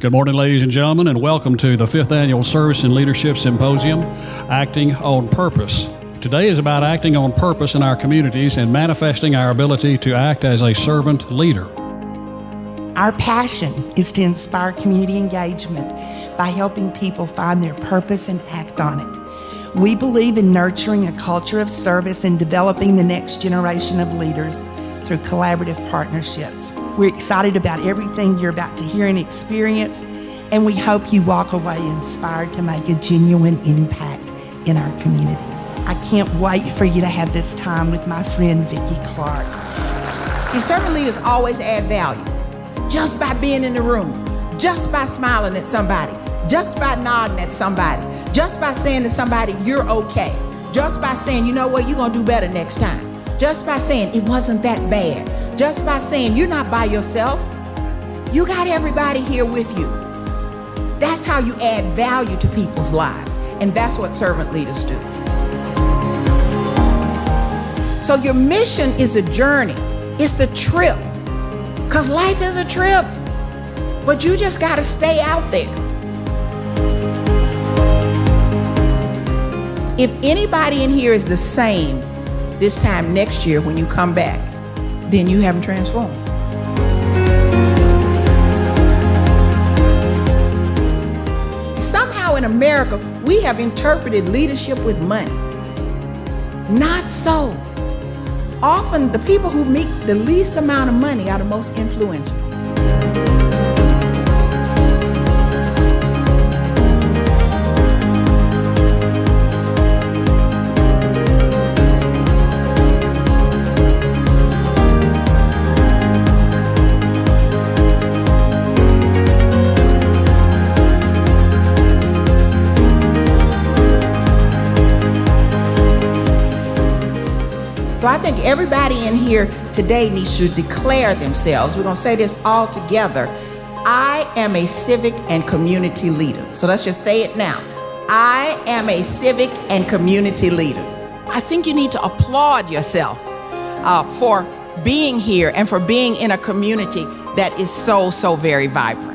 Good morning, ladies and gentlemen, and welcome to the fifth annual Service and Leadership Symposium, Acting on Purpose. Today is about acting on purpose in our communities and manifesting our ability to act as a servant leader. Our passion is to inspire community engagement by helping people find their purpose and act on it. We believe in nurturing a culture of service and developing the next generation of leaders through collaborative partnerships. We're excited about everything you're about to hear and experience, and we hope you walk away inspired to make a genuine impact in our communities. I can't wait for you to have this time with my friend Vicki Clark. See, servant leaders always add value just by being in the room, just by smiling at somebody, just by nodding at somebody, just by saying to somebody, you're okay, just by saying, you know what, you're gonna do better next time, just by saying, it wasn't that bad, just by saying, you're not by yourself, you got everybody here with you. That's how you add value to people's lives, and that's what servant leaders do. So your mission is a journey. It's the trip. Because life is a trip. But you just got to stay out there. If anybody in here is the same this time next year when you come back, then you haven't transformed. Somehow in America, we have interpreted leadership with money. Not so. Often the people who make the least amount of money are the most influential. So I think everybody in here today needs to declare themselves. We're going to say this all together. I am a civic and community leader. So let's just say it now. I am a civic and community leader. I think you need to applaud yourself uh, for being here and for being in a community that is so, so very vibrant.